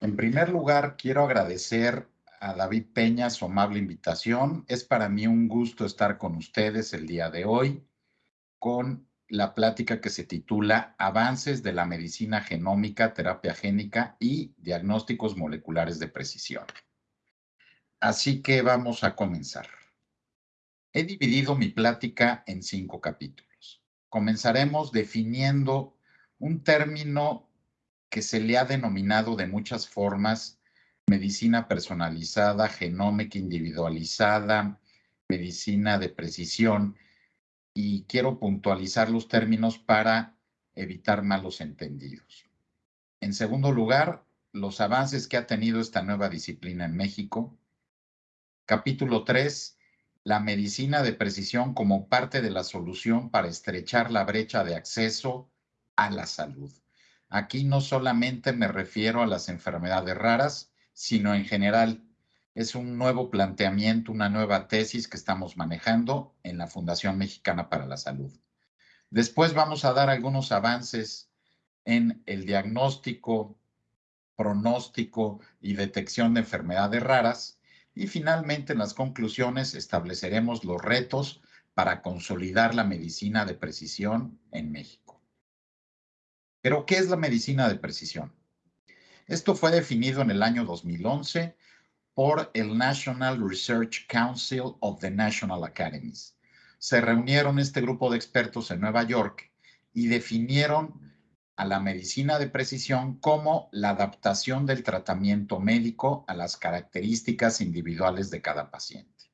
En primer lugar, quiero agradecer a David Peña su amable invitación. Es para mí un gusto estar con ustedes el día de hoy con la plática que se titula Avances de la medicina genómica, terapia génica y diagnósticos moleculares de precisión. Así que vamos a comenzar. He dividido mi plática en cinco capítulos. Comenzaremos definiendo un término que se le ha denominado de muchas formas medicina personalizada, genómica individualizada, medicina de precisión, y quiero puntualizar los términos para evitar malos entendidos. En segundo lugar, los avances que ha tenido esta nueva disciplina en México. Capítulo 3, la medicina de precisión como parte de la solución para estrechar la brecha de acceso a la salud. Aquí no solamente me refiero a las enfermedades raras, sino en general es un nuevo planteamiento, una nueva tesis que estamos manejando en la Fundación Mexicana para la Salud. Después vamos a dar algunos avances en el diagnóstico, pronóstico y detección de enfermedades raras. Y finalmente, en las conclusiones, estableceremos los retos para consolidar la medicina de precisión en México. Pero, ¿qué es la medicina de precisión? Esto fue definido en el año 2011 por el National Research Council of the National Academies. Se reunieron este grupo de expertos en Nueva York y definieron a la medicina de precisión como la adaptación del tratamiento médico a las características individuales de cada paciente.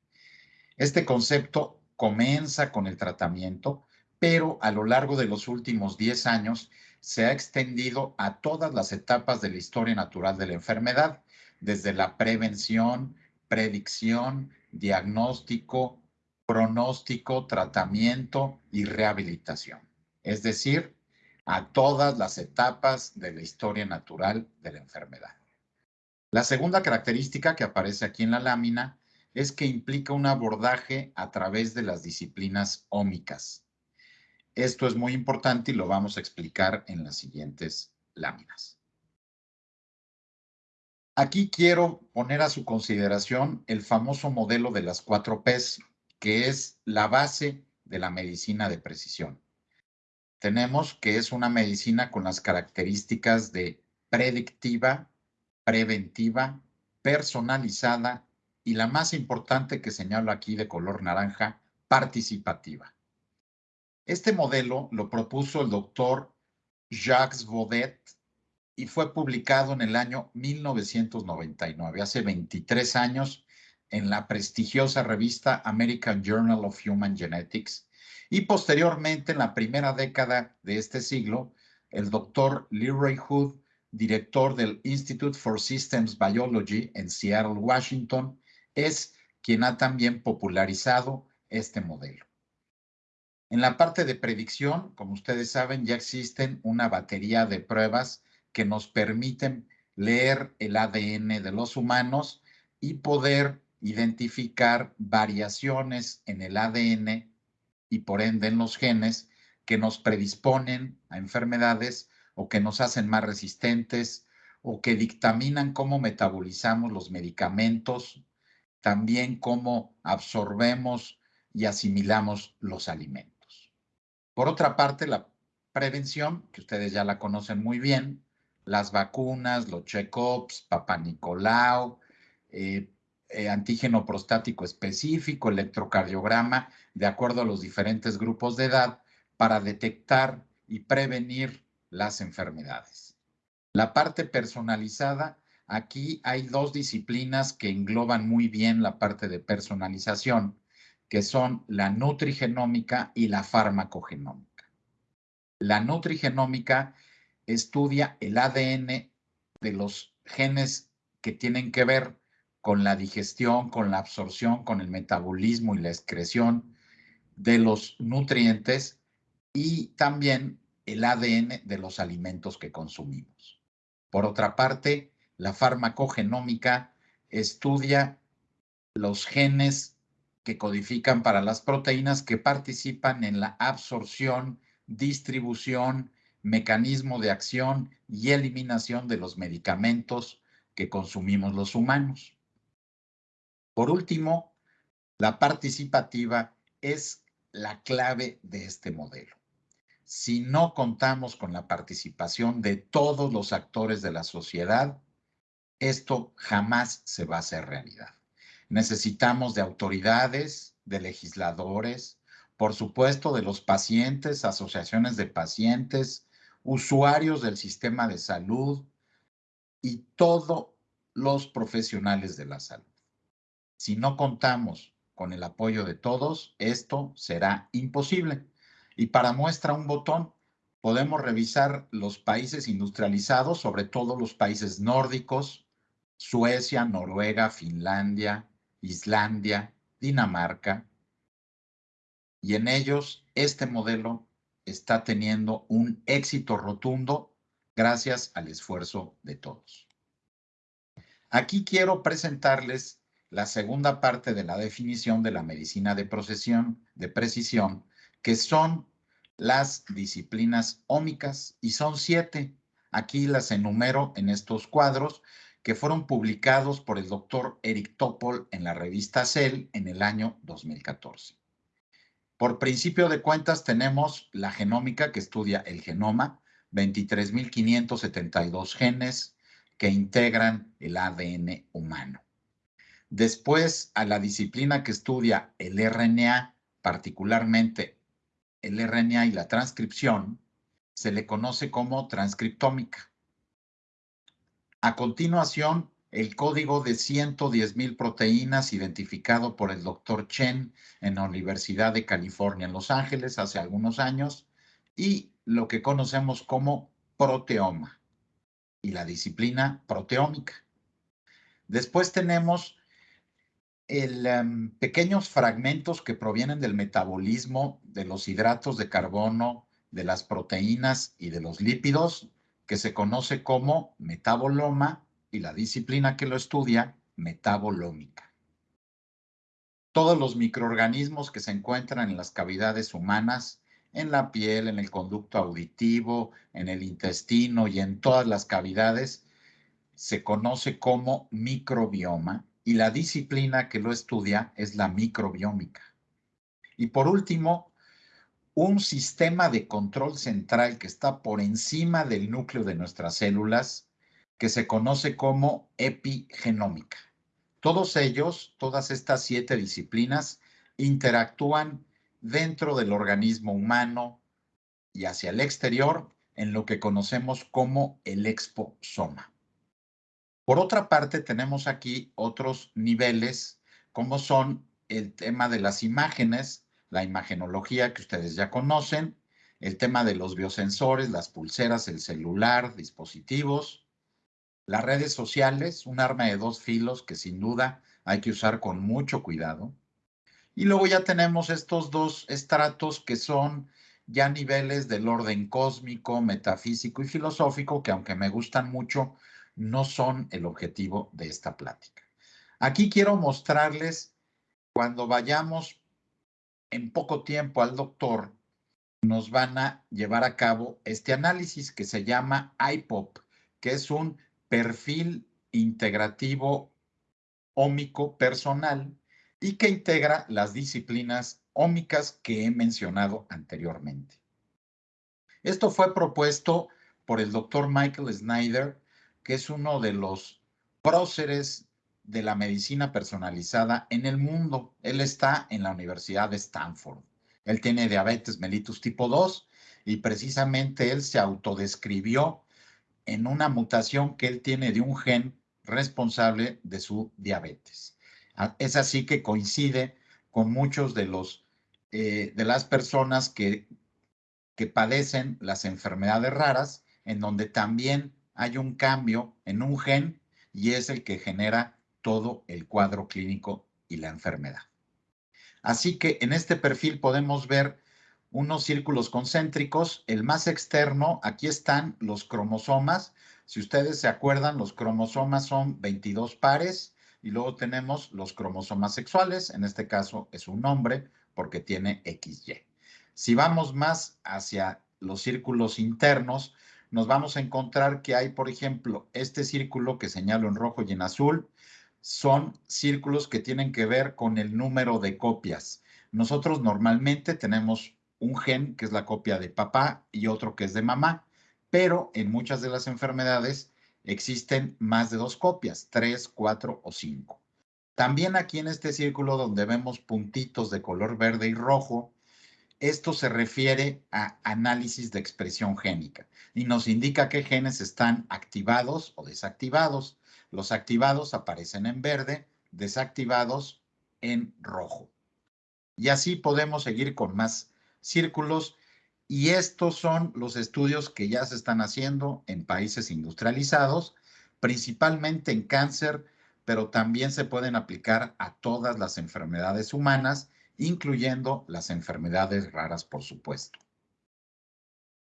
Este concepto comienza con el tratamiento, pero a lo largo de los últimos 10 años se ha extendido a todas las etapas de la historia natural de la enfermedad, desde la prevención, predicción, diagnóstico, pronóstico, tratamiento y rehabilitación. Es decir, a todas las etapas de la historia natural de la enfermedad. La segunda característica que aparece aquí en la lámina es que implica un abordaje a través de las disciplinas ómicas. Esto es muy importante y lo vamos a explicar en las siguientes láminas. Aquí quiero poner a su consideración el famoso modelo de las cuatro Ps, que es la base de la medicina de precisión. Tenemos que es una medicina con las características de predictiva, preventiva, personalizada y la más importante que señalo aquí de color naranja, participativa. Este modelo lo propuso el doctor Jacques Baudet y fue publicado en el año 1999, hace 23 años, en la prestigiosa revista American Journal of Human Genetics. Y posteriormente, en la primera década de este siglo, el doctor Leroy Hood, director del Institute for Systems Biology en Seattle, Washington, es quien ha también popularizado este modelo. En la parte de predicción, como ustedes saben, ya existen una batería de pruebas que nos permiten leer el ADN de los humanos y poder identificar variaciones en el ADN y por ende en los genes que nos predisponen a enfermedades o que nos hacen más resistentes o que dictaminan cómo metabolizamos los medicamentos, también cómo absorbemos y asimilamos los alimentos. Por otra parte, la prevención, que ustedes ya la conocen muy bien, las vacunas, los check-ups, Papa Nicolau, eh, eh, antígeno prostático específico, electrocardiograma, de acuerdo a los diferentes grupos de edad, para detectar y prevenir las enfermedades. La parte personalizada, aquí hay dos disciplinas que engloban muy bien la parte de personalización, que son la nutrigenómica y la farmacogenómica. La nutrigenómica estudia el ADN de los genes que tienen que ver con la digestión, con la absorción, con el metabolismo y la excreción de los nutrientes y también el ADN de los alimentos que consumimos. Por otra parte, la farmacogenómica estudia los genes que codifican para las proteínas que participan en la absorción, distribución, mecanismo de acción y eliminación de los medicamentos que consumimos los humanos. Por último, la participativa es la clave de este modelo. Si no contamos con la participación de todos los actores de la sociedad, esto jamás se va a hacer realidad. Necesitamos de autoridades, de legisladores, por supuesto de los pacientes, asociaciones de pacientes, usuarios del sistema de salud y todos los profesionales de la salud. Si no contamos con el apoyo de todos, esto será imposible. Y para muestra un botón, podemos revisar los países industrializados, sobre todo los países nórdicos, Suecia, Noruega, Finlandia, Islandia, Dinamarca, y en ellos este modelo está teniendo un éxito rotundo gracias al esfuerzo de todos. Aquí quiero presentarles la segunda parte de la definición de la medicina de, procesión, de precisión, que son las disciplinas ómicas, y son siete. Aquí las enumero en estos cuadros que fueron publicados por el doctor Eric Topol en la revista Cell en el año 2014. Por principio de cuentas tenemos la genómica que estudia el genoma, 23.572 genes que integran el ADN humano. Después a la disciplina que estudia el RNA, particularmente el RNA y la transcripción, se le conoce como transcriptómica. A continuación, el código de 110.000 proteínas identificado por el doctor Chen en la Universidad de California en Los Ángeles hace algunos años y lo que conocemos como proteoma y la disciplina proteómica. Después tenemos el, em, pequeños fragmentos que provienen del metabolismo de los hidratos de carbono, de las proteínas y de los lípidos, que se conoce como metaboloma y la disciplina que lo estudia, metabolómica. Todos los microorganismos que se encuentran en las cavidades humanas, en la piel, en el conducto auditivo, en el intestino y en todas las cavidades, se conoce como microbioma y la disciplina que lo estudia es la microbiómica. Y por último, un sistema de control central que está por encima del núcleo de nuestras células que se conoce como epigenómica. Todos ellos, todas estas siete disciplinas, interactúan dentro del organismo humano y hacia el exterior en lo que conocemos como el exposoma. Por otra parte, tenemos aquí otros niveles, como son el tema de las imágenes, la imagenología que ustedes ya conocen, el tema de los biosensores, las pulseras, el celular, dispositivos, las redes sociales, un arma de dos filos que sin duda hay que usar con mucho cuidado. Y luego ya tenemos estos dos estratos que son ya niveles del orden cósmico, metafísico y filosófico, que aunque me gustan mucho, no son el objetivo de esta plática. Aquí quiero mostrarles cuando vayamos en poco tiempo al doctor, nos van a llevar a cabo este análisis que se llama IPOP, que es un perfil integrativo ómico personal y que integra las disciplinas ómicas que he mencionado anteriormente. Esto fue propuesto por el doctor Michael Snyder, que es uno de los próceres de la medicina personalizada en el mundo. Él está en la Universidad de Stanford. Él tiene diabetes mellitus tipo 2 y precisamente él se autodescribió en una mutación que él tiene de un gen responsable de su diabetes. Ah, es así que coincide con muchos de los eh, de las personas que, que padecen las enfermedades raras, en donde también hay un cambio en un gen y es el que genera todo el cuadro clínico y la enfermedad. Así que en este perfil podemos ver unos círculos concéntricos. El más externo, aquí están los cromosomas. Si ustedes se acuerdan, los cromosomas son 22 pares y luego tenemos los cromosomas sexuales. En este caso es un hombre porque tiene XY. Si vamos más hacia los círculos internos, nos vamos a encontrar que hay, por ejemplo, este círculo que señalo en rojo y en azul, son círculos que tienen que ver con el número de copias. Nosotros normalmente tenemos un gen que es la copia de papá y otro que es de mamá, pero en muchas de las enfermedades existen más de dos copias, tres, cuatro o cinco. También aquí en este círculo donde vemos puntitos de color verde y rojo, esto se refiere a análisis de expresión génica y nos indica qué genes están activados o desactivados. Los activados aparecen en verde, desactivados en rojo. Y así podemos seguir con más círculos y estos son los estudios que ya se están haciendo en países industrializados, principalmente en cáncer, pero también se pueden aplicar a todas las enfermedades humanas incluyendo las enfermedades raras, por supuesto.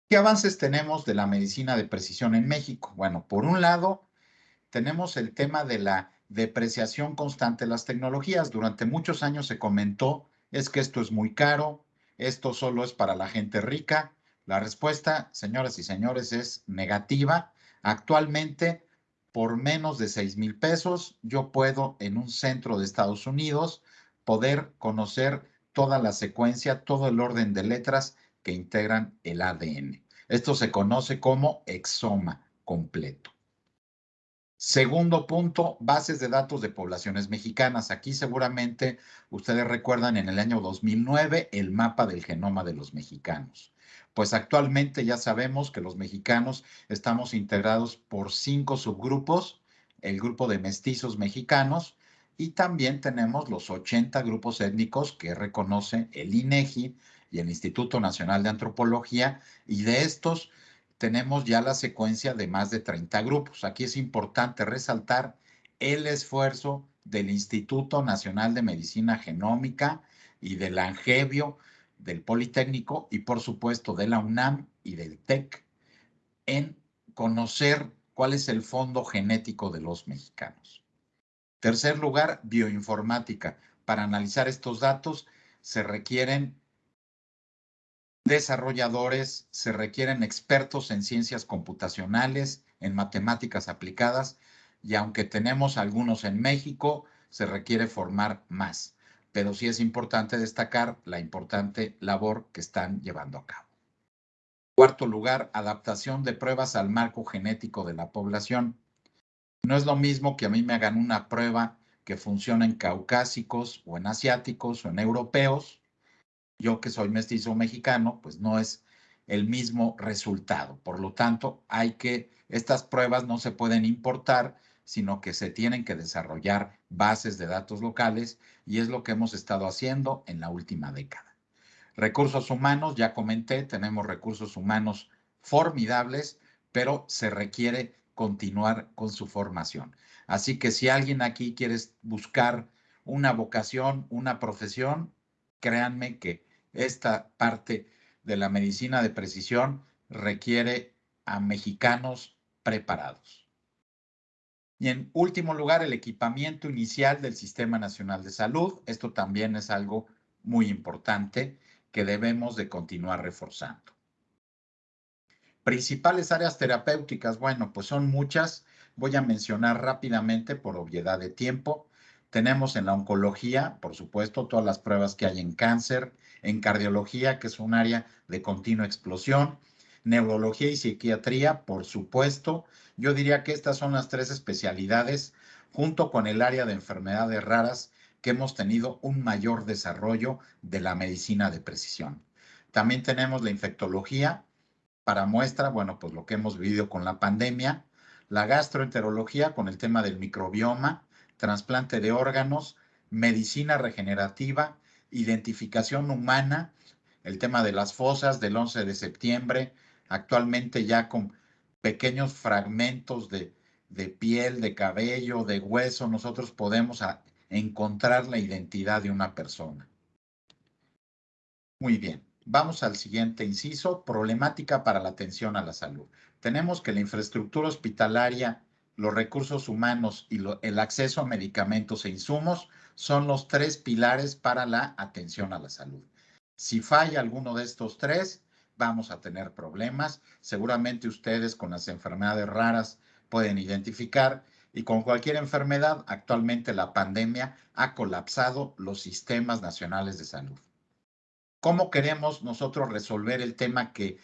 ¿Qué avances tenemos de la medicina de precisión en México? Bueno, por un lado, tenemos el tema de la depreciación constante de las tecnologías. Durante muchos años se comentó, es que esto es muy caro, esto solo es para la gente rica. La respuesta, señoras y señores, es negativa. Actualmente, por menos de 6 mil pesos, yo puedo en un centro de Estados Unidos poder conocer toda la secuencia, todo el orden de letras que integran el ADN. Esto se conoce como exoma completo. Segundo punto, bases de datos de poblaciones mexicanas. Aquí seguramente ustedes recuerdan en el año 2009 el mapa del genoma de los mexicanos. Pues actualmente ya sabemos que los mexicanos estamos integrados por cinco subgrupos, el grupo de mestizos mexicanos, y también tenemos los 80 grupos étnicos que reconoce el INEGI y el Instituto Nacional de Antropología, y de estos tenemos ya la secuencia de más de 30 grupos. Aquí es importante resaltar el esfuerzo del Instituto Nacional de Medicina Genómica y del Angevio, del Politécnico y por supuesto de la UNAM y del TEC en conocer cuál es el fondo genético de los mexicanos. Tercer lugar, bioinformática. Para analizar estos datos se requieren desarrolladores, se requieren expertos en ciencias computacionales, en matemáticas aplicadas, y aunque tenemos algunos en México, se requiere formar más. Pero sí es importante destacar la importante labor que están llevando a cabo. Cuarto lugar, adaptación de pruebas al marco genético de la población. No es lo mismo que a mí me hagan una prueba que funciona en caucásicos o en asiáticos o en europeos. Yo que soy mestizo mexicano, pues no es el mismo resultado. Por lo tanto, hay que, estas pruebas no se pueden importar, sino que se tienen que desarrollar bases de datos locales y es lo que hemos estado haciendo en la última década. Recursos humanos, ya comenté, tenemos recursos humanos formidables, pero se requiere continuar con su formación. Así que si alguien aquí quiere buscar una vocación, una profesión, créanme que esta parte de la medicina de precisión requiere a mexicanos preparados. Y en último lugar, el equipamiento inicial del Sistema Nacional de Salud. Esto también es algo muy importante que debemos de continuar reforzando. Principales áreas terapéuticas, bueno, pues son muchas. Voy a mencionar rápidamente por obviedad de tiempo. Tenemos en la oncología, por supuesto, todas las pruebas que hay en cáncer, en cardiología, que es un área de continua explosión, neurología y psiquiatría, por supuesto. Yo diría que estas son las tres especialidades, junto con el área de enfermedades raras, que hemos tenido un mayor desarrollo de la medicina de precisión. También tenemos la infectología, para muestra, bueno, pues lo que hemos vivido con la pandemia, la gastroenterología con el tema del microbioma, trasplante de órganos, medicina regenerativa, identificación humana, el tema de las fosas del 11 de septiembre, actualmente ya con pequeños fragmentos de, de piel, de cabello, de hueso, nosotros podemos encontrar la identidad de una persona. Muy bien. Vamos al siguiente inciso, problemática para la atención a la salud. Tenemos que la infraestructura hospitalaria, los recursos humanos y el acceso a medicamentos e insumos son los tres pilares para la atención a la salud. Si falla alguno de estos tres, vamos a tener problemas. Seguramente ustedes con las enfermedades raras pueden identificar y con cualquier enfermedad, actualmente la pandemia ha colapsado los sistemas nacionales de salud. ¿Cómo queremos nosotros resolver el tema que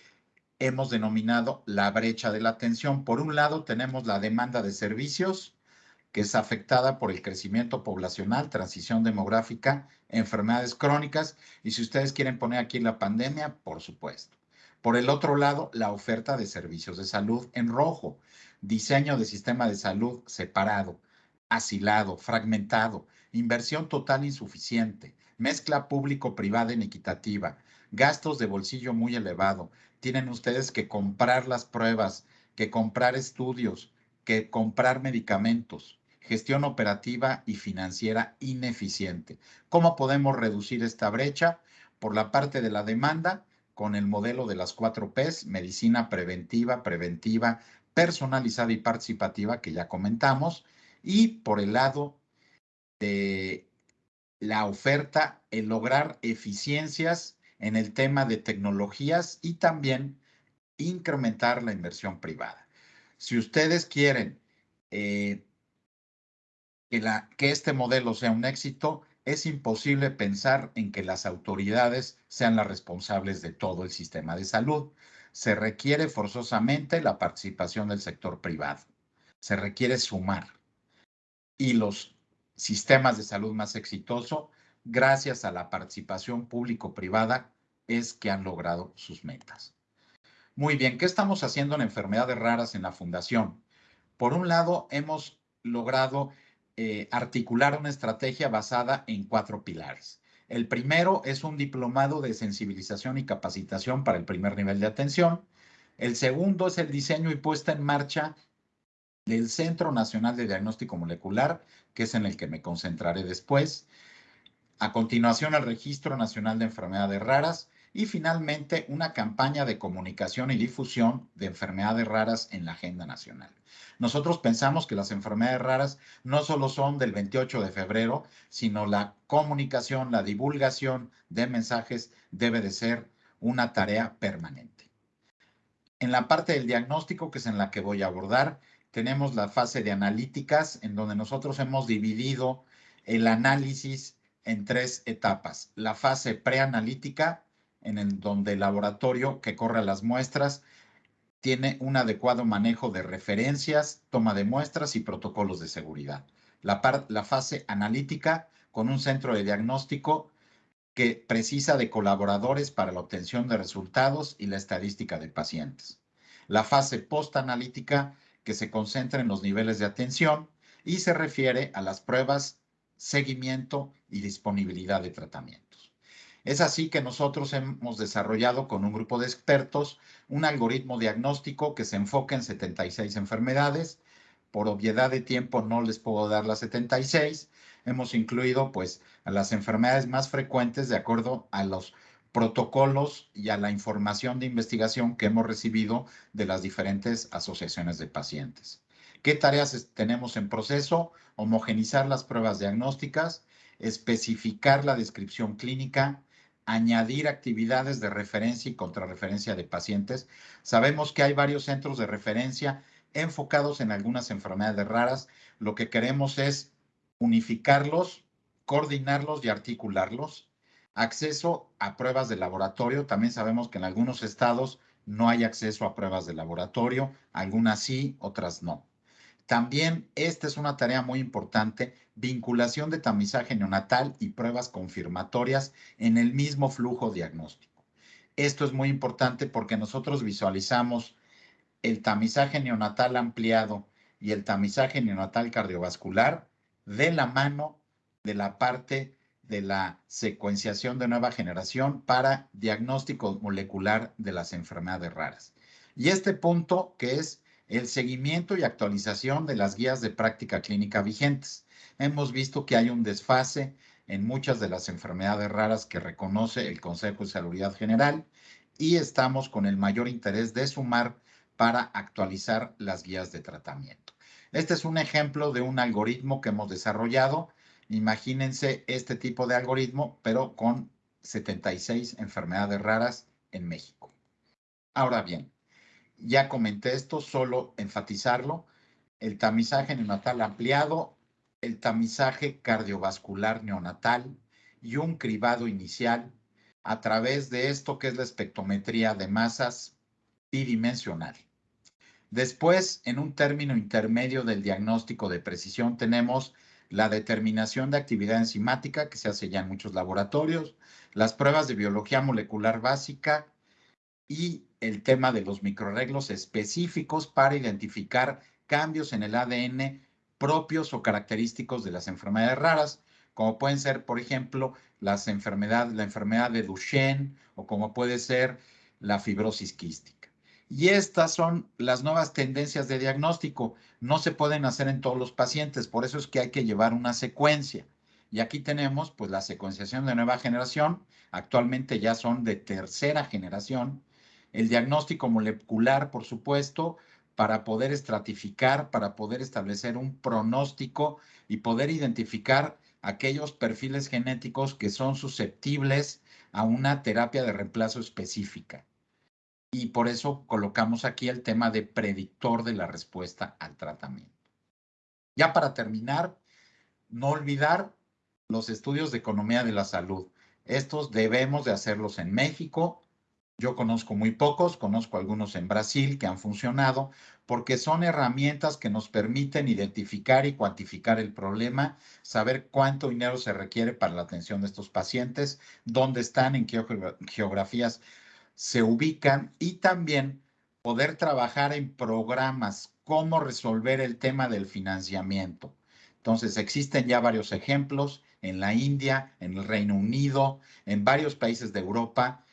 hemos denominado la brecha de la atención? Por un lado, tenemos la demanda de servicios, que es afectada por el crecimiento poblacional, transición demográfica, enfermedades crónicas, y si ustedes quieren poner aquí la pandemia, por supuesto. Por el otro lado, la oferta de servicios de salud en rojo, diseño de sistema de salud separado, asilado, fragmentado, inversión total insuficiente, mezcla público-privada inequitativa, gastos de bolsillo muy elevado. Tienen ustedes que comprar las pruebas, que comprar estudios, que comprar medicamentos, gestión operativa y financiera ineficiente. ¿Cómo podemos reducir esta brecha? Por la parte de la demanda, con el modelo de las cuatro Ps, medicina preventiva, preventiva, personalizada y participativa que ya comentamos, y por el lado de la oferta, el lograr eficiencias en el tema de tecnologías y también incrementar la inversión privada. Si ustedes quieren eh, que, la, que este modelo sea un éxito, es imposible pensar en que las autoridades sean las responsables de todo el sistema de salud. Se requiere forzosamente la participación del sector privado. Se requiere sumar. Y los sistemas de salud más exitosos, gracias a la participación público-privada, es que han logrado sus metas. Muy bien, ¿qué estamos haciendo en enfermedades raras en la fundación? Por un lado, hemos logrado eh, articular una estrategia basada en cuatro pilares. El primero es un diplomado de sensibilización y capacitación para el primer nivel de atención. El segundo es el diseño y puesta en marcha del Centro Nacional de Diagnóstico Molecular, que es en el que me concentraré después. A continuación, el Registro Nacional de Enfermedades Raras y finalmente una campaña de comunicación y difusión de enfermedades raras en la agenda nacional. Nosotros pensamos que las enfermedades raras no solo son del 28 de febrero, sino la comunicación, la divulgación de mensajes debe de ser una tarea permanente. En la parte del diagnóstico, que es en la que voy a abordar, tenemos la fase de analíticas, en donde nosotros hemos dividido el análisis en tres etapas. La fase preanalítica, en el, donde el laboratorio que corre las muestras tiene un adecuado manejo de referencias, toma de muestras y protocolos de seguridad. La, la fase analítica con un centro de diagnóstico que precisa de colaboradores para la obtención de resultados y la estadística de pacientes. La fase postanalítica que se concentra en los niveles de atención y se refiere a las pruebas, seguimiento y disponibilidad de tratamiento. Es así que nosotros hemos desarrollado con un grupo de expertos un algoritmo diagnóstico que se enfoca en 76 enfermedades. Por obviedad de tiempo no les puedo dar las 76. Hemos incluido pues a las enfermedades más frecuentes de acuerdo a los protocolos y a la información de investigación que hemos recibido de las diferentes asociaciones de pacientes. ¿Qué tareas tenemos en proceso? Homogenizar las pruebas diagnósticas, especificar la descripción clínica, añadir actividades de referencia y contrarreferencia de pacientes. Sabemos que hay varios centros de referencia enfocados en algunas enfermedades raras. Lo que queremos es unificarlos, coordinarlos y articularlos. Acceso a pruebas de laboratorio. También sabemos que en algunos estados no hay acceso a pruebas de laboratorio, algunas sí, otras no. También esta es una tarea muy importante, vinculación de tamizaje neonatal y pruebas confirmatorias en el mismo flujo diagnóstico. Esto es muy importante porque nosotros visualizamos el tamizaje neonatal ampliado y el tamizaje neonatal cardiovascular de la mano de la parte de la secuenciación de nueva generación para diagnóstico molecular de las enfermedades raras. Y este punto que es el seguimiento y actualización de las guías de práctica clínica vigentes. Hemos visto que hay un desfase en muchas de las enfermedades raras que reconoce el Consejo de Salud General y estamos con el mayor interés de sumar para actualizar las guías de tratamiento. Este es un ejemplo de un algoritmo que hemos desarrollado. Imagínense este tipo de algoritmo, pero con 76 enfermedades raras en México. Ahora bien, ya comenté esto, solo enfatizarlo, el tamizaje neonatal ampliado, el tamizaje cardiovascular neonatal y un cribado inicial a través de esto que es la espectrometría de masas bidimensional. Después, en un término intermedio del diagnóstico de precisión, tenemos la determinación de actividad enzimática que se hace ya en muchos laboratorios, las pruebas de biología molecular básica y el tema de los microarreglos específicos para identificar cambios en el ADN propios o característicos de las enfermedades raras, como pueden ser, por ejemplo, las enfermedades, la enfermedad de Duchenne o como puede ser la fibrosis quística. Y estas son las nuevas tendencias de diagnóstico. No se pueden hacer en todos los pacientes, por eso es que hay que llevar una secuencia. Y aquí tenemos pues la secuenciación de nueva generación, actualmente ya son de tercera generación, el diagnóstico molecular, por supuesto, para poder estratificar, para poder establecer un pronóstico y poder identificar aquellos perfiles genéticos que son susceptibles a una terapia de reemplazo específica. Y por eso colocamos aquí el tema de predictor de la respuesta al tratamiento. Ya para terminar, no olvidar los estudios de economía de la salud. Estos debemos de hacerlos en México, yo conozco muy pocos, conozco algunos en Brasil que han funcionado porque son herramientas que nos permiten identificar y cuantificar el problema, saber cuánto dinero se requiere para la atención de estos pacientes, dónde están, en qué geografías se ubican y también poder trabajar en programas, cómo resolver el tema del financiamiento. Entonces, existen ya varios ejemplos en la India, en el Reino Unido, en varios países de Europa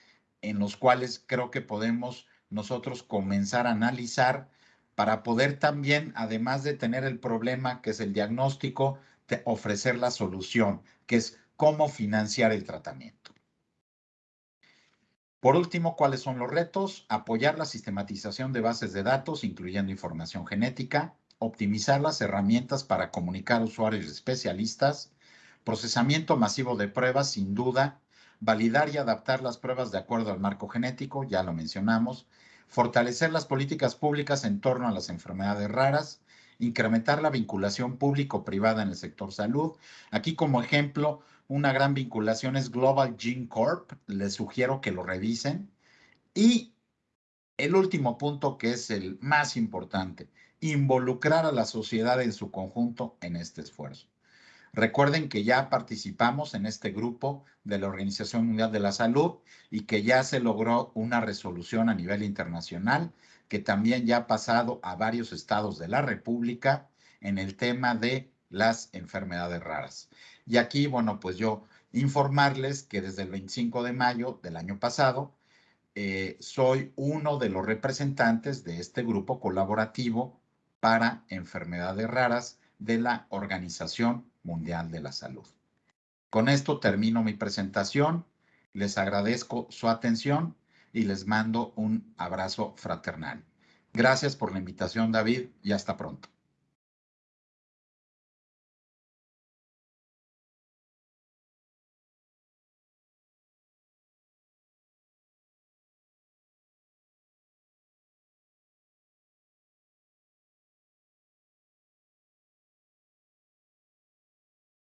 en los cuales creo que podemos nosotros comenzar a analizar para poder también, además de tener el problema que es el diagnóstico, ofrecer la solución, que es cómo financiar el tratamiento. Por último, ¿cuáles son los retos? Apoyar la sistematización de bases de datos, incluyendo información genética, optimizar las herramientas para comunicar usuarios especialistas, procesamiento masivo de pruebas, sin duda, validar y adaptar las pruebas de acuerdo al marco genético, ya lo mencionamos, fortalecer las políticas públicas en torno a las enfermedades raras, incrementar la vinculación público-privada en el sector salud. Aquí como ejemplo, una gran vinculación es Global Gene Corp, les sugiero que lo revisen. Y el último punto que es el más importante, involucrar a la sociedad en su conjunto en este esfuerzo. Recuerden que ya participamos en este grupo de la Organización Mundial de la Salud y que ya se logró una resolución a nivel internacional que también ya ha pasado a varios estados de la República en el tema de las enfermedades raras. Y aquí, bueno, pues yo informarles que desde el 25 de mayo del año pasado eh, soy uno de los representantes de este grupo colaborativo para enfermedades raras de la Organización Mundial de la Salud. Con esto termino mi presentación. Les agradezco su atención y les mando un abrazo fraternal. Gracias por la invitación, David, y hasta pronto.